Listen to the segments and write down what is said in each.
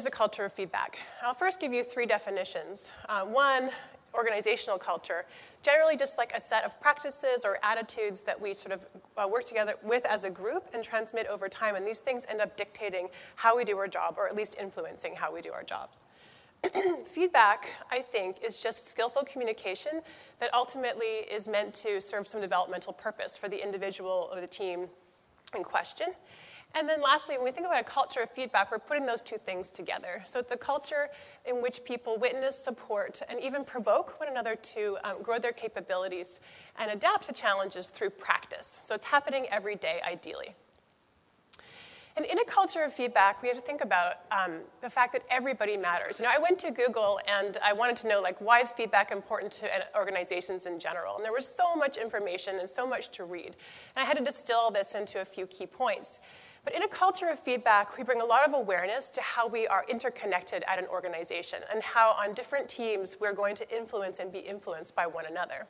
Is a culture of feedback? I'll first give you three definitions. Uh, one, organizational culture, generally just like a set of practices or attitudes that we sort of uh, work together with as a group and transmit over time. And these things end up dictating how we do our job, or at least influencing how we do our jobs. Feedback, I think, is just skillful communication that ultimately is meant to serve some developmental purpose for the individual or the team in question. And then lastly, when we think about a culture of feedback, we're putting those two things together. So it's a culture in which people witness, support, and even provoke one another to um, grow their capabilities and adapt to challenges through practice. So it's happening every day, ideally. And in a culture of feedback, we have to think about um, the fact that everybody matters. You know, I went to Google and I wanted to know, like, why is feedback important to organizations in general? And there was so much information and so much to read. And I had to distill this into a few key points. But in a culture of feedback, we bring a lot of awareness to how we are interconnected at an organization and how on different teams we're going to influence and be influenced by one another.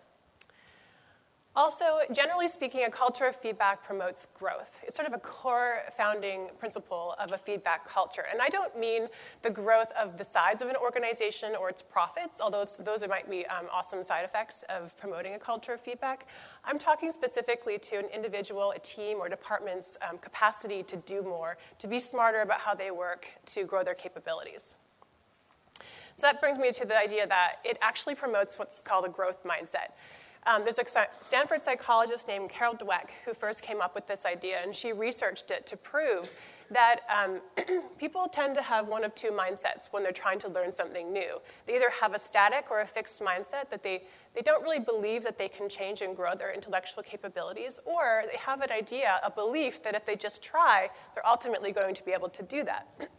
Also, generally speaking, a culture of feedback promotes growth. It's sort of a core founding principle of a feedback culture. And I don't mean the growth of the size of an organization or its profits, although those might be um, awesome side effects of promoting a culture of feedback. I'm talking specifically to an individual, a team, or department's um, capacity to do more, to be smarter about how they work, to grow their capabilities. So that brings me to the idea that it actually promotes what's called a growth mindset. Um, there's a Stanford psychologist named Carol Dweck who first came up with this idea, and she researched it to prove that um, people tend to have one of two mindsets when they're trying to learn something new. They either have a static or a fixed mindset that they, they don't really believe that they can change and grow their intellectual capabilities, or they have an idea, a belief that if they just try, they're ultimately going to be able to do that.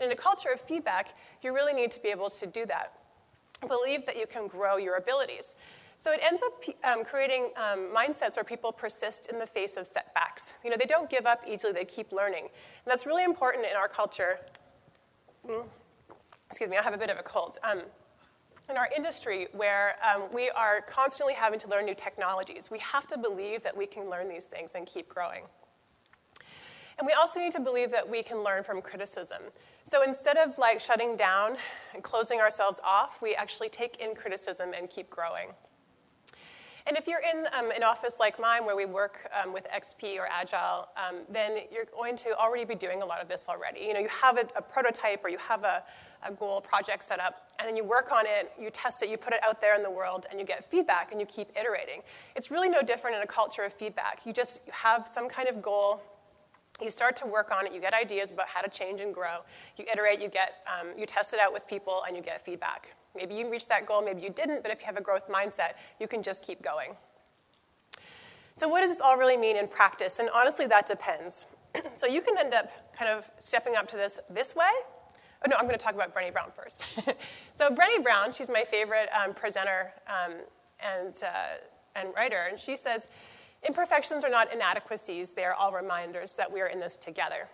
in a culture of feedback, you really need to be able to do that. Believe that you can grow your abilities. So it ends up um, creating um, mindsets where people persist in the face of setbacks. You know, they don't give up easily, they keep learning. And that's really important in our culture. Mm. Excuse me, I have a bit of a cold. Um, in our industry, where um, we are constantly having to learn new technologies, we have to believe that we can learn these things and keep growing. And we also need to believe that we can learn from criticism. So instead of like shutting down and closing ourselves off, we actually take in criticism and keep growing. And if you're in um, an office like mine where we work um, with XP or Agile, um, then you're going to already be doing a lot of this already. You know, you have a, a prototype or you have a, a, goal project set up, and then you work on it, you test it, you put it out there in the world, and you get feedback, and you keep iterating. It's really no different in a culture of feedback. You just have some kind of goal, you start to work on it, you get ideas about how to change and grow, you iterate, you, get, um, you test it out with people, and you get feedback. Maybe you reached that goal, maybe you didn't, but if you have a growth mindset, you can just keep going. So, what does this all really mean in practice? And honestly, that depends. so, you can end up kind of stepping up to this this way. Oh, no, I'm going to talk about Brené Brown first. so, Brené Brown, she's my favorite um, presenter um, and, uh, and writer, and she says, Imperfections are not inadequacies, they are all reminders that we are in this together.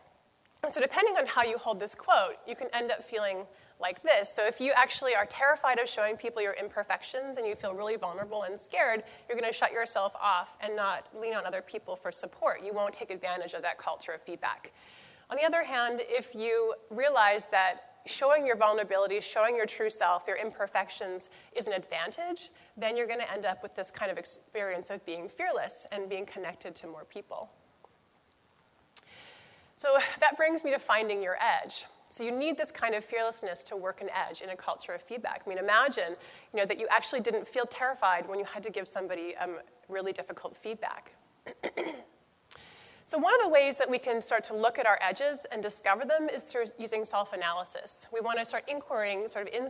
And so, depending on how you hold this quote, you can end up feeling like this. So if you actually are terrified of showing people your imperfections and you feel really vulnerable and scared, you're going to shut yourself off and not lean on other people for support. You won't take advantage of that culture of feedback. On the other hand, if you realize that showing your vulnerabilities, showing your true self, your imperfections is an advantage, then you're going to end up with this kind of experience of being fearless and being connected to more people. So that brings me to finding your edge. So you need this kind of fearlessness to work an edge in a culture of feedback. I mean, imagine, you know, that you actually didn't feel terrified when you had to give somebody um, really difficult feedback. So one of the ways that we can start to look at our edges and discover them is through using self-analysis. We want to start inquiring sort of in,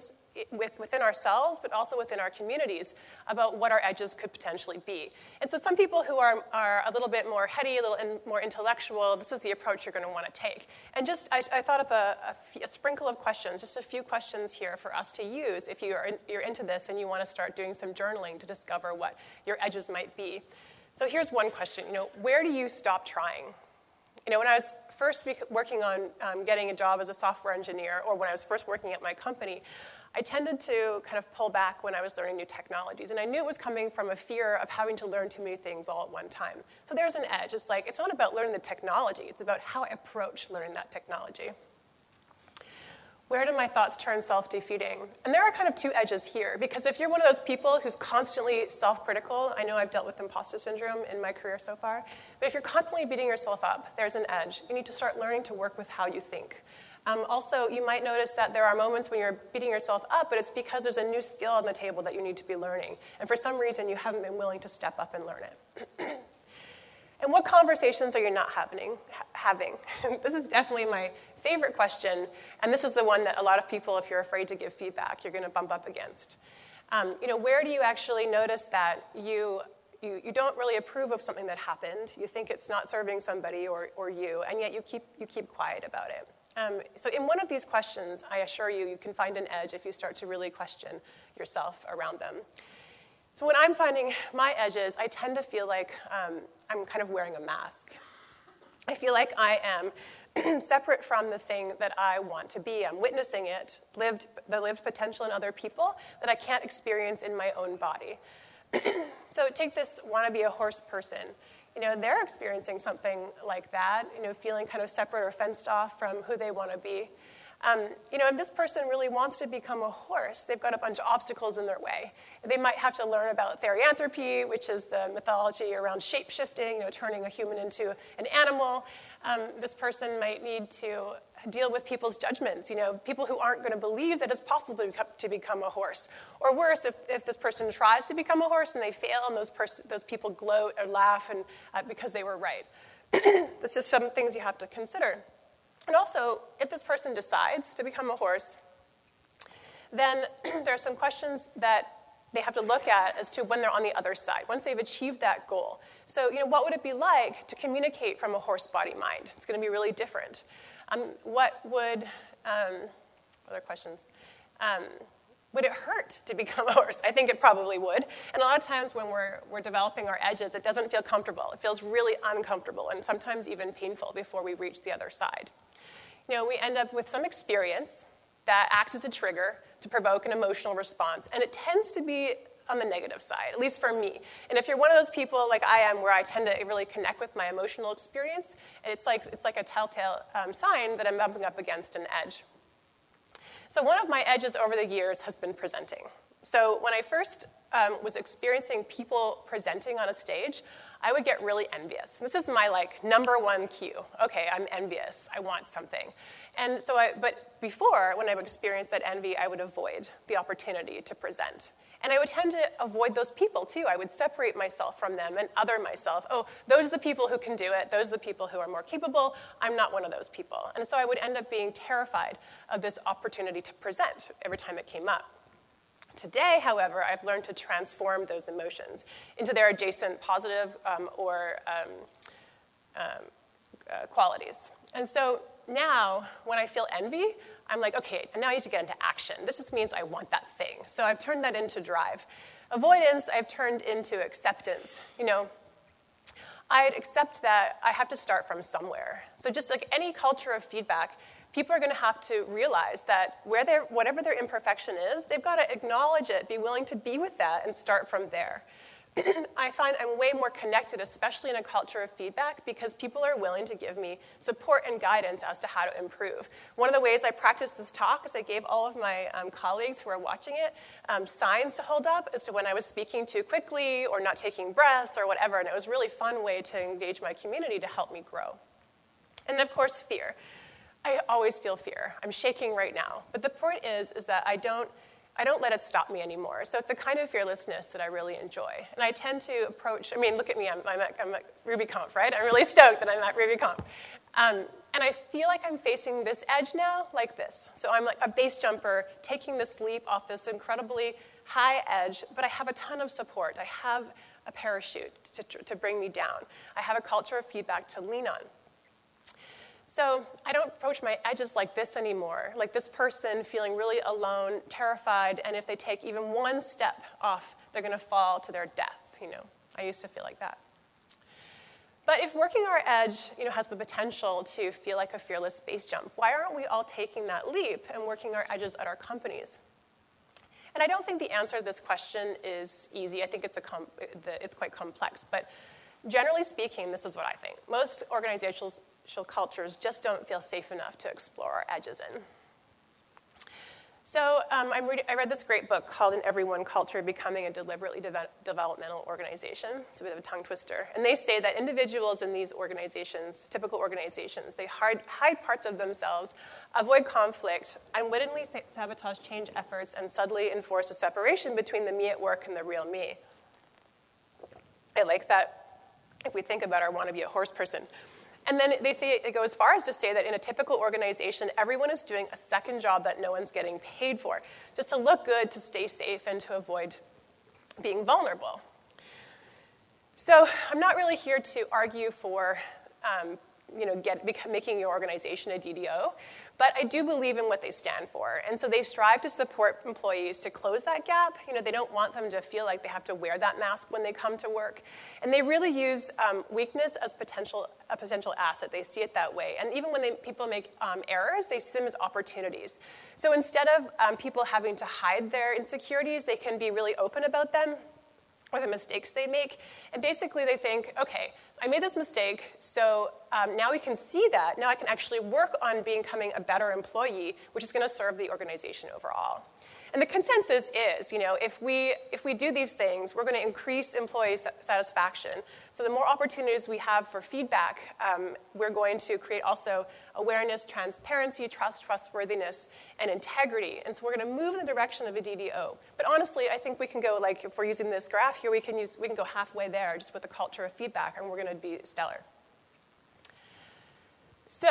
with, within ourselves, but also within our communities about what our edges could potentially be. And so some people who are, are a little bit more heady, a little in, more intellectual, this is the approach you're going to want to take. And just, I, I thought a, a, sprinkle of questions, just a few questions here for us to use if you are in, you're into this and you want to start doing some journaling to discover what your edges might be. So here's one question, you know, where do you stop trying? You know, when I was first working on um, getting a job as a software engineer, or when I was first working at my company, I tended to kind of pull back when I was learning new technologies. And I knew it was coming from a fear of having to learn too many things all at one time. So there's an edge. It's like, it's not about learning the technology, it's about how I approach learning that technology. Where do my thoughts turn self defeating? And there are kind of two edges here, because if you're one of those people who's constantly self critical, I know I've dealt with imposter syndrome in my career so far, but if you're constantly beating yourself up, there's an edge. You need to start learning to work with how you think. Um, also, you might notice that there are moments when you're beating yourself up, but it's because there's a new skill on the table that you need to be learning. And for some reason, you haven't been willing to step up and learn it. and what conversations are you not happening, ha- having? this is definitely my favorite question, and this is the one that a lot of people, if you're afraid to give feedback, you're going to bump up against. Um, you know, where do you actually notice that you you, you don't really approve of something that happened. You think it's not serving somebody or, or you, and yet you keep, you keep quiet about it. Um, so, in one of these questions, I assure you, you can find an edge if you start to really question yourself around them. So, when I'm finding my edges, I tend to feel like um, I'm kind of wearing a mask. I feel like I am separate from the thing that I want to be. I'm witnessing it, lived, the lived potential in other people that I can't experience in my own body. so, take this want to be a horse person you know, they're experiencing something like that, you know, feeling kind of separate or fenced off from who they want to be. Um, you know, if this person really wants to become a horse, they've got a bunch of obstacles in their way. They might have to learn about therianthropy, which is the mythology around shape shifting, you know, turning a human into an animal. Um, this person might need to deal with people's judgments, you know, people who aren't going to believe that it's possible to become a horse. Or worse, if, if this person tries to become a horse and they fail and those, those people gloat or laugh and, uh, because they were right. this is some things you have to consider. And also, if this person decides to become a horse, then there are some questions that they have to look at as to when they're on the other side, once they've achieved that goal. So, you know, what would it be like to communicate from a horse body mind? It's going to be really different. Um, what would, um, other questions? Um, would it hurt to become a horse? I think it probably would. And a lot of times when we're, we're developing our edges, it doesn't feel comfortable. It feels really uncomfortable and sometimes even painful before we reach the other side. You know, we end up with some experience that acts as a trigger to provoke an emotional response, and it tends to be on the negative side, at least for me. And if you're one of those people like I am, where I tend to really connect with my emotional experience, and it's like, it's like a telltale um, sign that I'm bumping up against an edge. So, one of my edges over the years has been presenting. So, when I first um, was experiencing people presenting on a stage, I would get really envious. This is my like number one cue. Okay, I'm envious. I want something. And so I, but before, when I would experience that envy, I would avoid the opportunity to present. And I would tend to avoid those people too. I would separate myself from them and other myself. Oh, those are the people who can do it. Those are the people who are more capable. I'm not one of those people. And so I would end up being terrified of this opportunity to present every time it came up. Today, however, I've learned to transform those emotions into their adjacent positive um, or um, um, uh, qualities. And so now, when I feel envy, I'm like, okay, and now I need to get into action. This just means I want that thing. So I've turned that into drive. Avoidance, I've turned into acceptance. You know, I'd accept that I have to start from somewhere. So just like any culture of feedback, people are going to have to realize that where whatever their imperfection is, they've got to acknowledge it, be willing to be with that, and start from there. I find I'm way more connected, especially in a culture of feedback, because people are willing to give me support and guidance as to how to improve. One of the ways I practiced this talk is I gave all of my um, colleagues who are watching it um, signs to hold up as to when I was speaking too quickly or not taking breaths or whatever, and it was a really fun way to engage my community to help me grow. And of course, fear. I always feel fear. I'm shaking right now. But the point is, is that I don't I don't let it stop me anymore. So it's a kind of fearlessness that I really enjoy. And I tend to approach, I mean, look at me, I'm, I'm, at, I'm at RubyConf, right? I'm really stoked that I'm at RubyConf. Um, and I feel like I'm facing this edge now like this. So I'm like a base jumper taking this leap off this incredibly high edge, but I have a ton of support. I have a parachute to, to bring me down. I have a culture of feedback to lean on. So I don't approach my edges like this anymore, like this person feeling really alone, terrified, and if they take even one step off, they're going to fall to their death. You know, I used to feel like that. But if working our edge you know, has the potential to feel like a fearless base jump, why aren't we all taking that leap and working our edges at our companies? And I don't think the answer to this question is easy. I think it's, a it's quite complex. But generally speaking, this is what I think. Most organizations cultures just don't feel safe enough to explore our edges in. So um, reading, i read this great book called An Everyone Culture, Becoming a Deliberately De- Developmental Organization. It's a bit of a tongue twister. And they say that individuals in these organizations, typical organizations, they hide, hide parts of themselves, avoid conflict, unwittingly sabotage change efforts, and subtly enforce a separation between the me at work and the real me. I like that if we think about our want to be a horse person. And then they say it goes as far as to say that in a typical organization, everyone is doing a second job that no one's getting paid for, just to look good, to stay safe, and to avoid being vulnerable. So I'm not really here to argue for um, you know, get, making your organization a DDO, but I do believe in what they stand for. And so they strive to support employees to close that gap. You know, they don't want them to feel like they have to wear that mask when they come to work. And they really use um, weakness as potential, a potential asset. They see it that way. And even when they, people make um, errors, they see them as opportunities. So instead of um, people having to hide their insecurities, they can be really open about them or the mistakes they make. And basically, they think, okay, I made this mistake, so um, now we can see that. Now I can actually work on becoming a better employee, which is going to serve the organization overall. And the consensus is, you know, if we, if we do these things, we're going to increase employee satisfaction. So the more opportunities we have for feedback, um, we're going to create also awareness, transparency, trust, trustworthiness, and integrity. And so we're going to move in the direction of a DDO. But honestly, I think we can go, like, if we're using this graph here, we can, use, we can go halfway there just with the culture of feedback, and we're going to be stellar. So,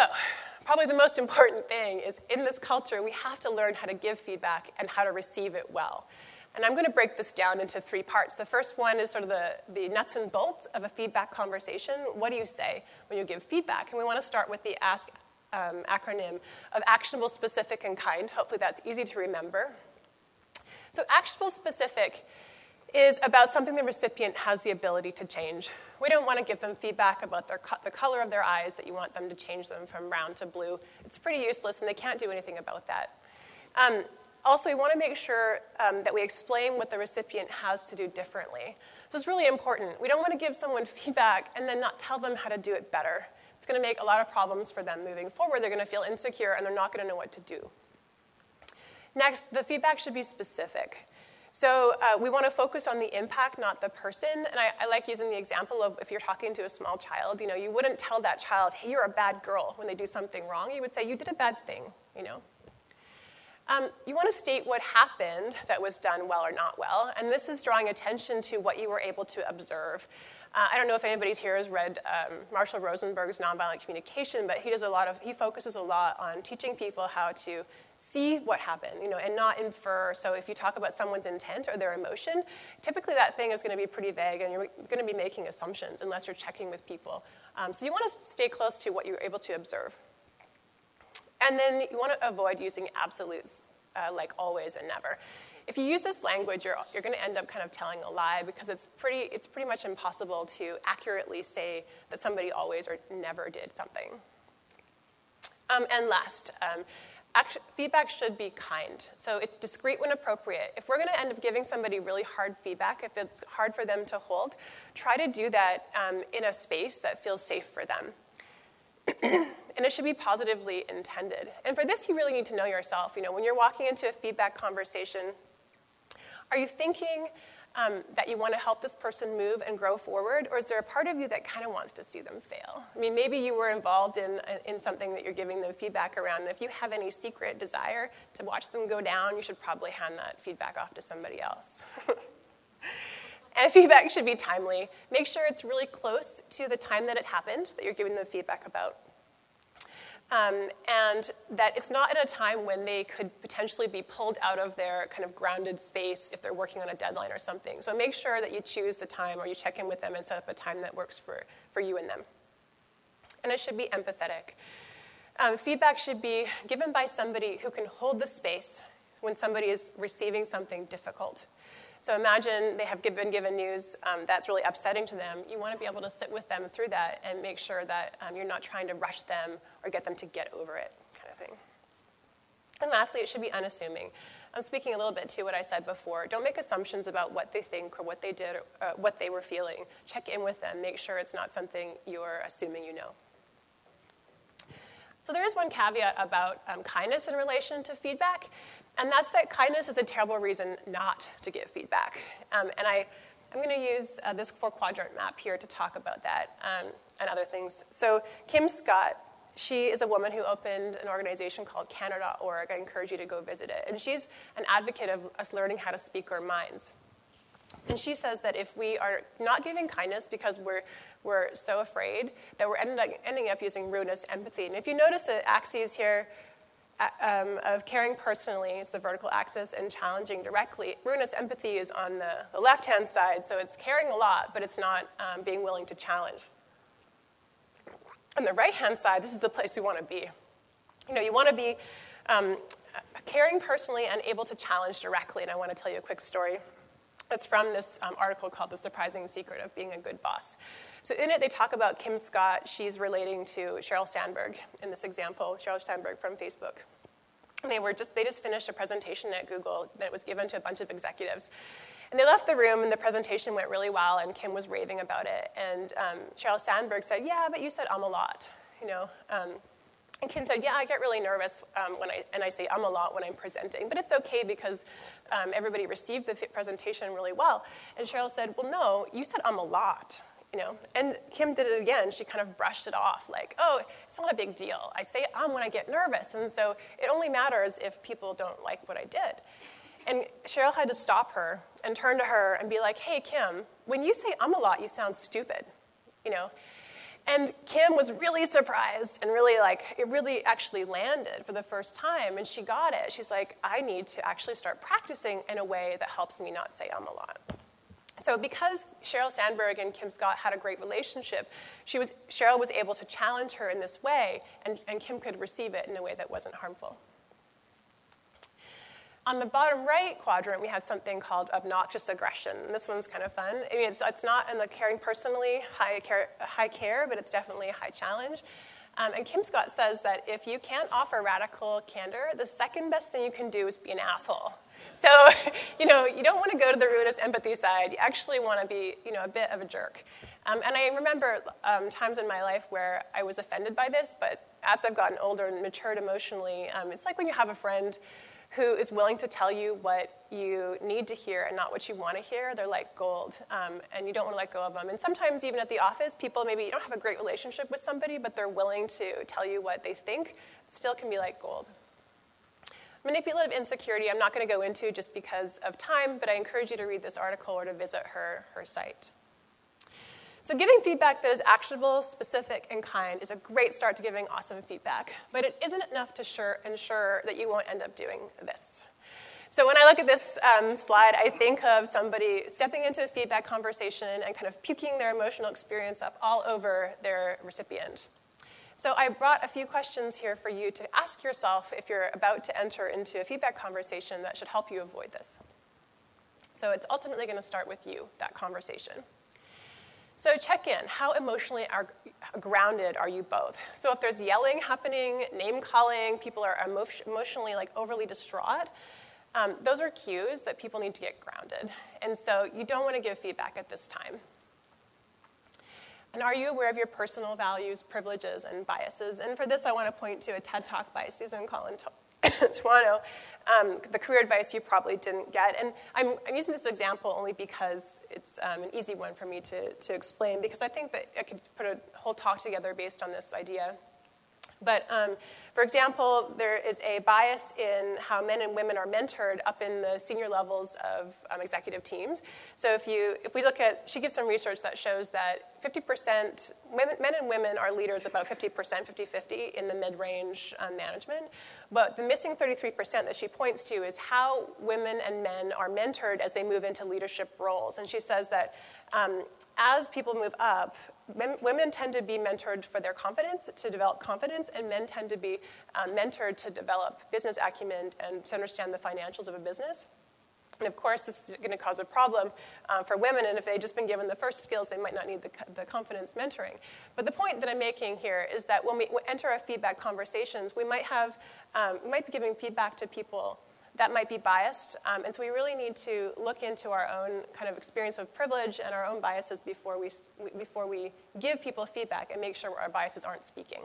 probably the most important thing is in this culture, we have to learn how to give feedback and how to receive it well. And I'm going to break this down into three parts. The first one is sort of the, the nuts and bolts of a feedback conversation. What do you say when you give feedback? And we want to start with the ASK um, acronym of actionable, specific, and kind. Hopefully that's easy to remember. So actionable, specific is about something the recipient has the ability to change. We don't want to give them feedback about co- the color of their eyes that you want them to change them from brown to blue. It's pretty useless, and they can't do anything about that. Um, also, we want to make sure um, that we explain what the recipient has to do differently. So it's really important. We don't want to give someone feedback and then not tell them how to do it better. It's going to make a lot of problems for them moving forward. They're going to feel insecure and they're not going to know what to do. Next, the feedback should be specific. So uh, we want to focus on the impact, not the person. And I, I, like using the example of if you're talking to a small child, you know, you wouldn't tell that child, hey, you're a bad girl when they do something wrong. You would say, you did a bad thing, you know. Um, you want to state what happened that was done well or not well, and this is drawing attention to what you were able to observe. Uh, I don't know if anybody's here has read um, Marshall Rosenberg's Nonviolent Communication, but he does a lot of, he focuses a lot on teaching people how to see what happened, you know, and not infer. So if you talk about someone's intent or their emotion, typically that thing is going to be pretty vague, and you're going to be making assumptions unless you're checking with people. Um, so you want to stay close to what you're able to observe. And then you want to avoid using absolutes uh, like always and never if you use this language, you're, you're going to end up kind of telling a lie because it's pretty, it's pretty much impossible to accurately say that somebody always or never did something. Um, and last, um, feedback should be kind. So it's discreet when appropriate. If we're going to end up giving somebody really hard feedback, if it's hard for them to hold, try to do that um, in a space that feels safe for them. and it should be positively intended. And for this, you really need to know yourself. You know, when you're walking into a feedback conversation, are you thinking um, that you want to help this person move and grow forward, or is there a part of you that kind of wants to see them fail? I mean, maybe you were involved in, in something that you're giving them feedback around, and if you have any secret desire to watch them go down, you should probably hand that feedback off to somebody else. and feedback should be timely. Make sure it's really close to the time that it happened that you're giving them feedback about. Um, and that it's not at a time when they could potentially be pulled out of their kind of grounded space if they're working on a deadline or something. So make sure that you choose the time or you check in with them and set up a time that works for, for you and them. And it should be empathetic. Um, feedback should be given by somebody who can hold the space when somebody is receiving something difficult. So imagine they have been given news um, that's really upsetting to them. You want to be able to sit with them through that and make sure that um, you're not trying to rush them or get them to get over it, kind of thing. And lastly, it should be unassuming. I'm speaking a little bit to what I said before. Don't make assumptions about what they think or what they did or uh, what they were feeling. Check in with them. Make sure it's not something you're assuming you know. So there is one caveat about um, kindness in relation to feedback, and that's that kindness is a terrible reason not to give feedback. Um, and I, I'm going to use uh, this four quadrant map here to talk about that um, and other things. So Kim Scott, she is a woman who opened an organization called Canada.org. I encourage you to go visit it. And she's an advocate of us learning how to speak our minds. And she says that if we are not giving kindness because we're, we're so afraid, that we're ending up, ending up using ruinous, empathy. And if you notice the axes here um, of caring personally is the vertical axis and challenging directly, ruinous, empathy is on the, the left hand side. So it's caring a lot, but it's not um, being willing to challenge. On the right hand side, this is the place we want to be. You know, you want to be um, caring personally and able to challenge directly. And I want to tell you a quick story. It's from this um, article called The Surprising Secret of Being a Good Boss. So, in it, they talk about Kim Scott. She's relating to Sheryl Sandberg in this example, Sheryl Sandberg from Facebook. And they, were just, they just finished a presentation at Google that was given to a bunch of executives. And they left the room, and the presentation went really well, and Kim was raving about it. And um, Sheryl Sandberg said, Yeah, but you said um a lot, you know. Um, and Kim said, Yeah, I get really nervous um, when I, and I say um a lot when I'm presenting, but it's okay because um, everybody received the presentation really well. And Sheryl said, Well, no, you said um a lot. You know, and Kim did it again. She kind of brushed it off, like, "Oh, it's not a big deal. I say um when I get nervous, and so it only matters if people don't like what I did." And Sheryl had to stop her and turn to her and be like, "Hey, Kim, when you say um a lot, you sound stupid." You know, and Kim was really surprised and really like, it really actually landed for the first time. And she got it. She's like, I need to actually start practicing in a way that helps me not say um a lot. So because Sheryl Sandberg and Kim Scott had a great relationship, she was, Sheryl was able to challenge her in this way, and, and Kim could receive it in a way that wasn't harmful. On the bottom right quadrant, we have something called obnoxious aggression. And this one's kind of fun. I mean, it's, it's not in the caring personally high care, high care, but it's definitely a high challenge. Um, and Kim Scott says that if you can't offer radical candor, the second best thing you can do is be an asshole. So, you know, you don't want to go to the ruinous empathy side. You actually want to be, you know, a bit of a jerk. Um, and I remember um, times in my life where I was offended by this, but as I've gotten older and matured emotionally, um, it's like when you have a friend who is willing to tell you what you need to hear and not what you want to hear, they're like gold, um, and you don't want to let go of them. And sometimes, even at the office, people maybe you don't have a great relationship with somebody, but they're willing to tell you what they think, still can be like gold. Manipulative insincerity, I'm not going to go into just because of time, but I encourage you to read this article or to visit her, her site. So, giving feedback that is actionable, specific, and kind is a great start to giving awesome feedback, but it isn't enough to sure, ensure that you won't end up doing this. So, when I look at this um, slide, I think of somebody stepping into a feedback conversation and kind of puking their emotional experience up all over their recipient. So, I brought a few questions here for you to ask yourself if you're about to enter into a feedback conversation that should help you avoid this. So, it's ultimately going to start with you, that conversation. So check in. How emotionally are, grounded are you both? So if there's yelling happening, name calling, people are emo- emotionally like overly distraught, um, those are cues that people need to get grounded. And so you don't want to give feedback at this time. And are you aware of your personal values, privileges, and biases? And for this, I want to point to a TED Talk by Susan Collin Tuano, um, the career advice you probably didn't get. And I'm, I'm using this example only because it's um, an easy one for me to, to explain, because I think that I could put a whole talk together based on this idea. But um, for example, there is a bias in how men and women are mentored up in the senior levels of um, executive teams. So if you, if we look at, she gives some research that shows that 50% women, men and women are leaders about 50%, 50-50 in the mid-range um, management. But the missing 33% that she points to is how women and men are mentored as they move into leadership roles. And she says that um, as people move up, men, women tend to be mentored for their confidence, to develop confidence, and men tend to be um, mentored to develop business acumen and to understand the financials of a business. And of course, this is going to cause a problem uh, for women, and if they've just been given the first skills, they might not need the, the confidence mentoring. But the point that I'm making here is that when we enter our feedback conversations, we might, have, um, we might be giving feedback to people that might be biased, um, and so we really need to look into our own kind of experience of privilege and our own biases before we, before we give people feedback and make sure our biases aren't speaking.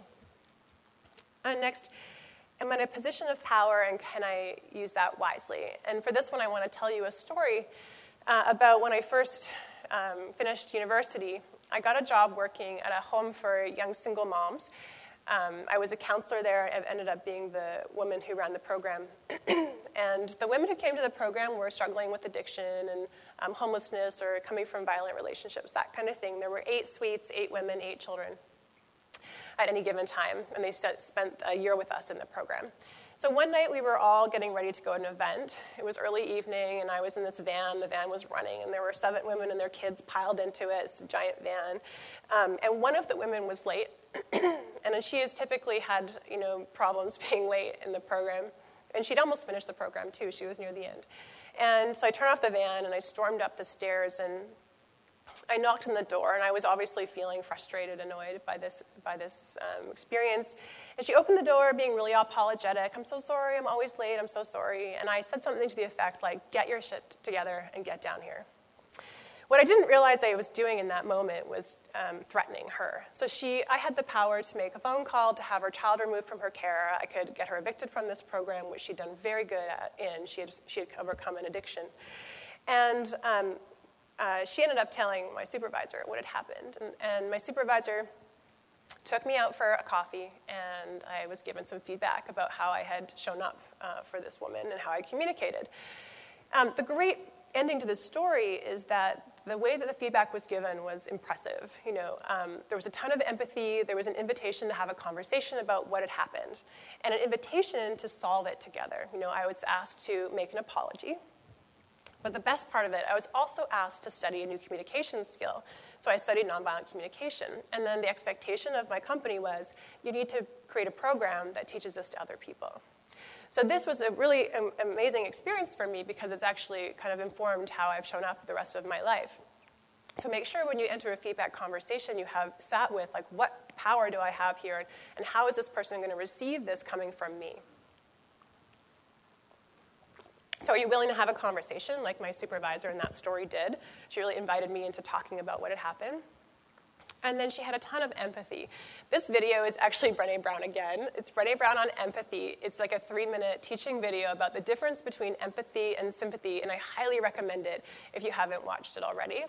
Uh, next, am I in a position of power and can I use that wisely? And for this one, I want to tell you a story uh, about when I first um, finished university. I got a job working at a home for young single moms. Um, I was a counselor there and ended up being the woman who ran the program. and the women who came to the program were struggling with addiction and um, homelessness or coming from violent relationships, that kind of thing. There were eight suites, eight women, eight children at any given time, and they st- spent a year with us in the program. So one night we were all getting ready to go to an event. It was early evening, and I was in this van. The van was running, and there were seven women and their kids piled into it. It's a giant van. Um, and one of the women was late, and she has typically had you know, problems being late in the program. And she'd almost finished the program, too. She was near the end. And so I turned off the van, and I stormed up the stairs, and I knocked on the door, and I was obviously feeling frustrated, annoyed by this, by this um, experience. And she opened the door, being really apologetic. I'm so sorry, I'm always late, I'm so sorry. And I said something to the effect like, get your shit together and get down here. What I didn't realize I was doing in that moment was um, threatening her. So she, I had the power to make a phone call to have her child removed from her care. I could get her evicted from this program, which she'd done very good at and She had, she had overcome an addiction. And um, uh, she ended up telling my supervisor what had happened. And, and, my supervisor took me out for a coffee, and I was given some feedback about how I had shown up uh, for this woman and how I communicated. Um, the great ending to this story is that the way that the feedback was given was impressive. You know, um, there was a ton of empathy. There was an invitation to have a conversation about what had happened, and an invitation to solve it together. You know, I was asked to make an apology but the best part of it, I was also asked to study a new communication skill. So I studied nonviolent communication. And then the expectation of my company was you need to create a program that teaches this to other people. So this was a really amazing experience for me because it's actually kind of informed how I've shown up the rest of my life. So make sure when you enter a feedback conversation, you have sat with, like, what power do I have here, and how is this person going to receive this coming from me? So, are you willing to have a conversation like my supervisor in that story did? She really invited me into talking about what had happened. And then she had a ton of empathy. This video is actually Brene Brown again. It's Brene Brown on empathy. It's like a three minute teaching video about the difference between empathy and sympathy, and I highly recommend it if you haven't watched it already.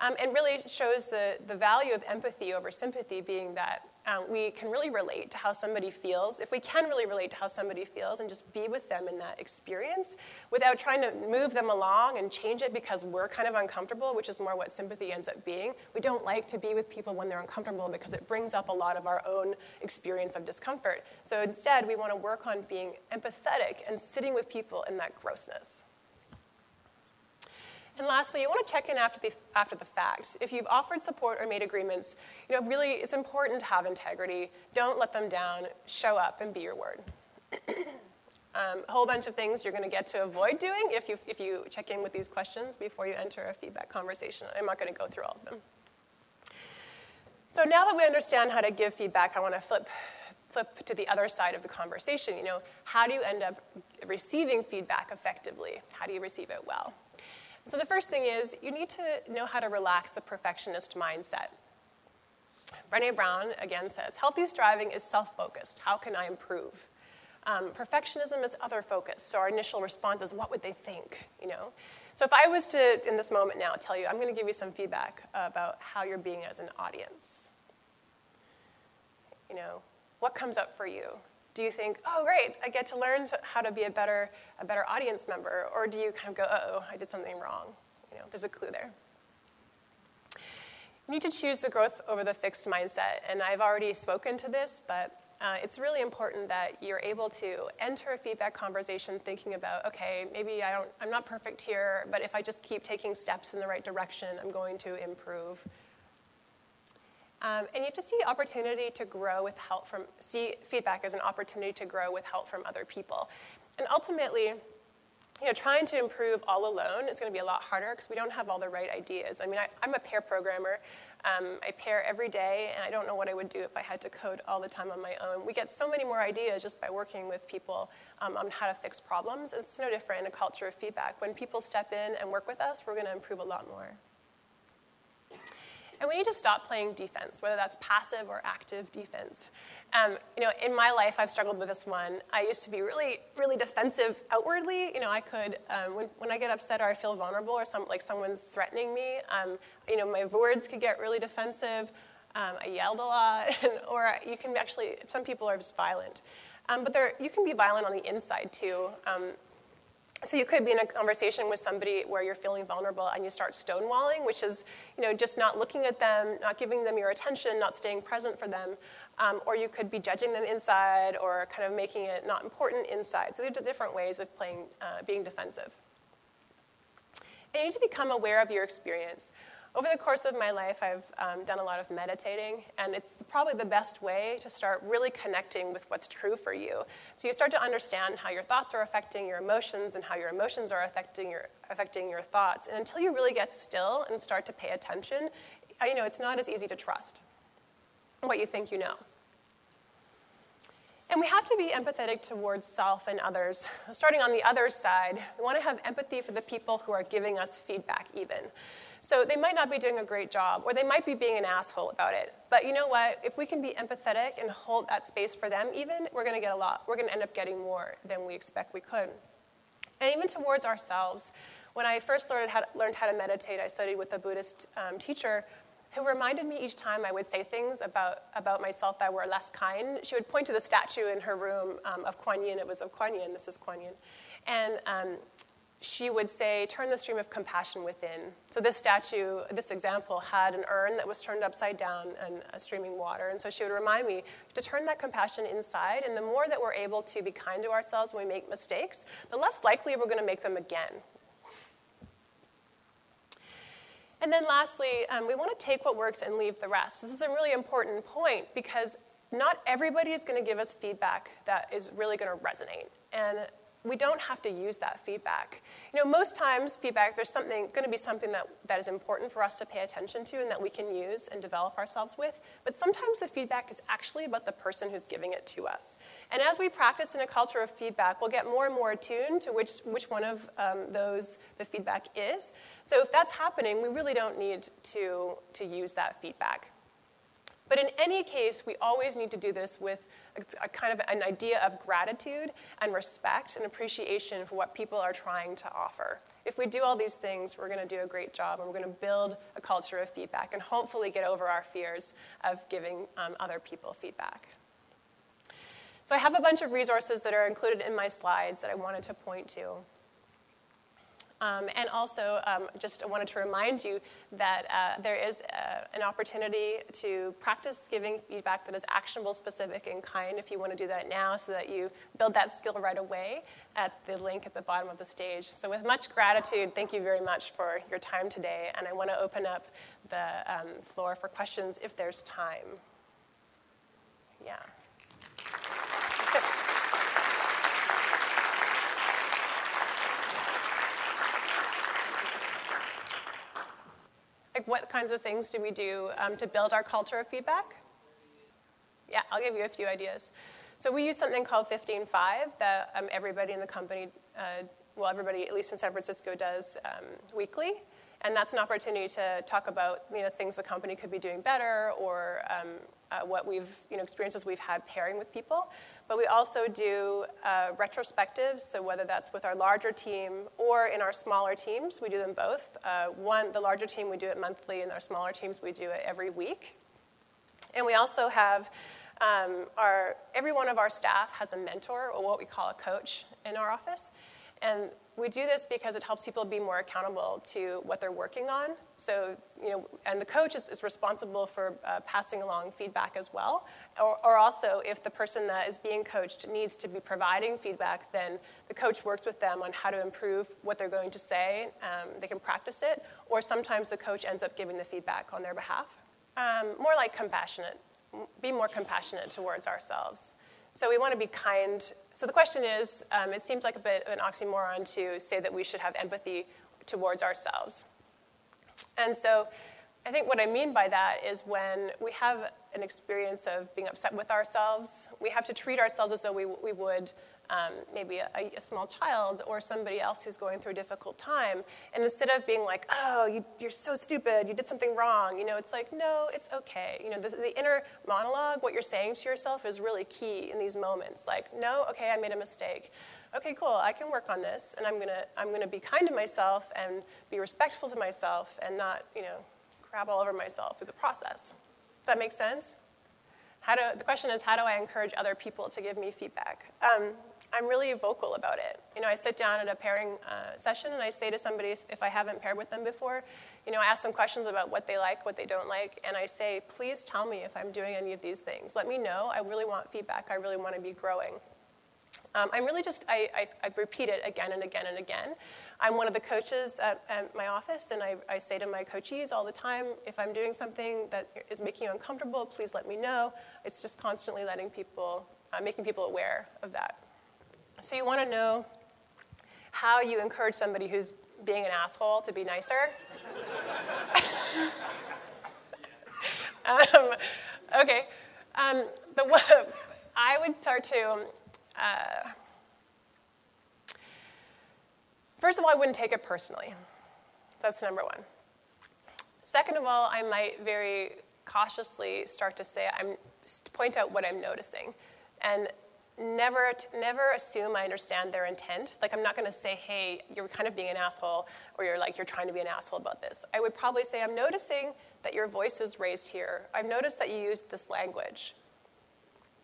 Um, and really shows the, the value of empathy over sympathy being that um, we can really relate to how somebody feels, if we can really relate to how somebody feels and just be with them in that experience without trying to move them along and change it because we're kind of uncomfortable, which is more what sympathy ends up being. We don't like to be with people when they're uncomfortable because it brings up a lot of our own experience of discomfort. So instead, we want to work on being empathetic and sitting with people in that grossness. And lastly, you want to check in after the, after the fact. If you've offered support or made agreements, you know, really it's important to have integrity. Don't let them down. Show up and be your word. um, a whole bunch of things you're going to get to avoid doing if you, if you check in with these questions before you enter a feedback conversation. I'm not going to go through all of them. So now that we understand how to give feedback, I want to flip flip to the other side of the conversation. You know, how do you end up receiving feedback effectively? How do you receive it well? So the first thing is you need to know how to relax the perfectionist mindset. Brene Brown again says, healthy striving is self-focused. How can I improve? Um, perfectionism is other focus. So our initial response is, what would they think? You know. So if I was to, in this moment now, tell you, I'm going to give you some feedback about how you're being as an audience. You know, what comes up for you? Do you think, oh, great, I get to learn how to be a better, a better audience member? Or do you kind of go, oh, I did something wrong? You know, there's a clue there. You need to choose the growth over the fixed mindset. And I've already spoken to this, but uh, it's really important that you're able to enter a feedback conversation thinking about, okay, maybe I don't, I'm not perfect here, but if I just keep taking steps in the right direction, I'm going to improve. Um, and you have to see opportunity to grow with help from, see feedback as an opportunity to grow with help from other people. And ultimately, you know, trying to improve all alone is going to be a lot harder because we don't have all the right ideas. I mean, I, am a pair programmer. Um, I pair every day, and I don't know what I would do if I had to code all the time on my own. We get so many more ideas just by working with people um, on how to fix problems. It's no different in a culture of feedback. When people step in and work with us, we're going to improve a lot more. Need to stop playing defense, whether that's passive or active defense. Um, you know, in my life, I've struggled with this one. I used to be really, really defensive outwardly. You know, I could, um, when, when I get upset or I feel vulnerable or some, like someone's threatening me, um, you know, my words could get really defensive. Um, I yelled a lot, or you can actually, some people are just violent. Um, but there, you can be violent on the inside too. So you could be in a conversation with somebody where you're feeling vulnerable and you start stonewalling, which is, you know, just not looking at them, not giving them your attention, not staying present for them. Um, or you could be judging them inside or kind of making it not important inside. So there's different ways of playing, uh, being defensive. And you need to become aware of your experience. Over the course of my life, I've um, done a lot of meditating, and it's probably the best way to start really connecting with what's true for you. So you start to understand how your thoughts are affecting your emotions and how your emotions are affecting your, affecting your thoughts. And until you really get still and start to pay attention, you know, it's not as easy to trust what you think you know. And we have to be empathetic towards self and others. Starting on the other side, we want to have empathy for the people who are giving us feedback, even. So they might not be doing a great job, or they might be being an asshole about it. But you know what? If we can be empathetic and hold that space for them, even, we're going to get a lot. We're going to end up getting more than we expect we could. And even towards ourselves. When I first learned how to, learned how to meditate, I studied with a Buddhist um, teacher who reminded me each time I would say things about, about myself that were less kind. She would point to the statue in her room um, of Kuan Yin. It was of Kuan Yin. This is Kuan Yin. And um, she would say, turn the stream of compassion within. So this statue, this example, had an urn that was turned upside down and a streaming water. And so she would remind me to turn that compassion inside. And the more that we're able to be kind to ourselves when we make mistakes, the less likely we're going to make them again. And then lastly, um, we want to take what works and leave the rest. This is a really important point because not everybody is going to give us feedback that is really going to resonate. And we don't have to use that feedback. You know, most times feedback, there's something to be something that, that is important for us to pay attention to and that we can use and develop ourselves with. But sometimes the feedback is actually about the person who's giving it to us. And as we practice in a culture of feedback, we'll get more and more attuned to which, which one of um, those the feedback is. So if that's happening, we really don't need to, to use that feedback. But in any case, we always need to do this with a, kind of an idea of gratitude and respect and appreciation for what people are trying to offer. If we do all these things, we're going to do a great job and we're going to build a culture of feedback and hopefully get over our fears of giving um, other people feedback. So I have a bunch of resources that are included in my slides that I wanted to point to. Um, and also, um, just wanted to remind you that uh, there is uh, an opportunity to practice giving feedback that is actionable, specific, and kind if you want to do that now so that you build that skill right away at the link at the bottom of the stage. So, with much gratitude, thank you very much for your time today. And I want to open up the um, floor for questions if there's time. Yeah. Like, what kinds of things do we do um, to build our culture of feedback? Yeah, I'll give you a few ideas. So we use something called 15Five that um, everybody in the company, uh, well, everybody, at least in San Francisco, does um, weekly. And that's an opportunity to talk about you know, things the company could be doing better or um, uh, what we've, you know, experiences we've had pairing with people. But we also do uh, retrospectives, so whether that's with our larger team or in our smaller teams, we do them both. Uh, one, the larger team, we do it monthly, and our smaller teams, we do it every week. And we also have um, our, every one of our staff has a mentor, or what we call a coach, in our office. And we do this because it helps people be more accountable to what they're working on. So, you know, and the coach is, is responsible for uh, passing along feedback as well. Or, or, also, if the person that is being coached needs to be providing feedback, then the coach works with them on how to improve what they're going to say. Um, they can practice it. Or sometimes the coach ends up giving the feedback on their behalf. Um, more like compassionate, be more compassionate towards ourselves. So we want to be kind. So the question is um, it seems like a bit of an oxymoron to say that we should have empathy towards ourselves. And so I think what I mean by that is when we have an experience of being upset with ourselves, we have to treat ourselves as though we, we would um, maybe a, a, small child or somebody else who's going through a difficult time. And instead of being like, oh, you, are so stupid, you did something wrong, you know, it's like, no, it's okay. You know, the, the inner monologue, what you're saying to yourself is really key in these moments. Like, no, okay, I made a mistake. Okay, cool, I can work on this, and I'm gonna, I'm gonna be kind to myself and be respectful to myself and not, you know, crap all over myself through the process. Does that make sense? How do, the question is, how do I encourage other people to give me feedback? Um, I'm really vocal about it. You know, I sit down at a pairing uh, session and I say to somebody, if I haven't paired with them before, you know, I ask them questions about what they like, what they don't like, and I say, please tell me if I'm doing any of these things. Let me know. I really want feedback. I really want to be growing. Um, I'm really just, I, I, I, repeat it again and again and again. I'm one of the coaches at, at my office, and I, I, say to my coachees all the time if I'm doing something that is making you uncomfortable, please let me know. It's just constantly letting people, uh, making people aware of that. So you want to know how you encourage somebody who's being an asshole to be nicer. um, okay. Um, the, I would start to uh, first of all, I wouldn't take it personally. That's number one. Second of all, I might very cautiously start to say, I'm point out what I'm noticing, and never never assume I understand their intent. Like I'm not going to say, "Hey, you're kind of being an asshole," or "You're like you're trying to be an asshole about this." I would probably say, "I'm noticing that your voice is raised here. I've noticed that you used this language.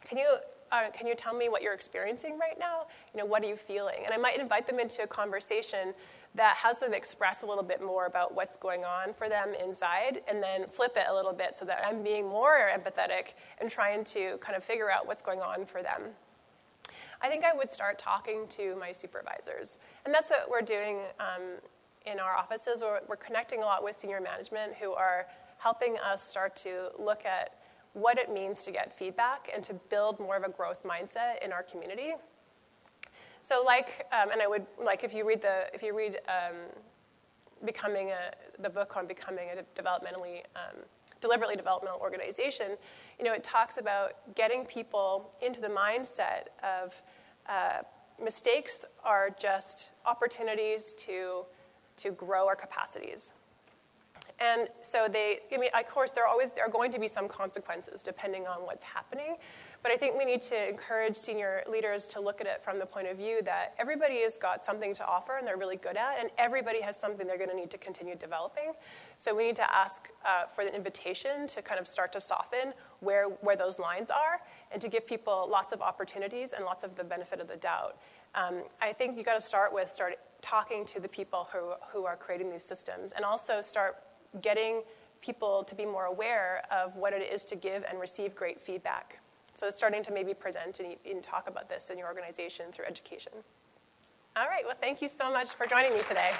Can you uh, can you tell me what you're experiencing right now? You know, what are you feeling? And I might invite them into a conversation that has them express a little bit more about what's going on for them inside, and then flip it a little bit so that I'm being more empathetic and trying to kind of figure out what's going on for them. I think I would start talking to my supervisors. And that's what we're doing um, in our offices. We're, we're connecting a lot with senior management who are helping us start to look at what it means to get feedback and to build more of a growth mindset in our community. So like, um, and I would, like if you read the, if you read um, becoming a, the book on becoming a developmentally, um, deliberately developmental organization, you know, it talks about getting people into the mindset of uh, mistakes are just opportunities to, to grow our capacities. And so they, I mean, of course, there are always there are going to be some consequences depending on what's happening. But I think we need to encourage senior leaders to look at it from the point of view that everybody has got something to offer and they're really good at, and everybody has something they're going to need to continue developing. So we need to ask uh, for the invitation to kind of start to soften where, where those lines are and to give people lots of opportunities and lots of the benefit of the doubt. Um, I think you've got to start with start talking to the people who, who are creating these systems and also start getting people to be more aware of what it is to give and receive great feedback. So starting to maybe present and, and talk about this in your organization through education. All right, well, thank you so much for joining me today.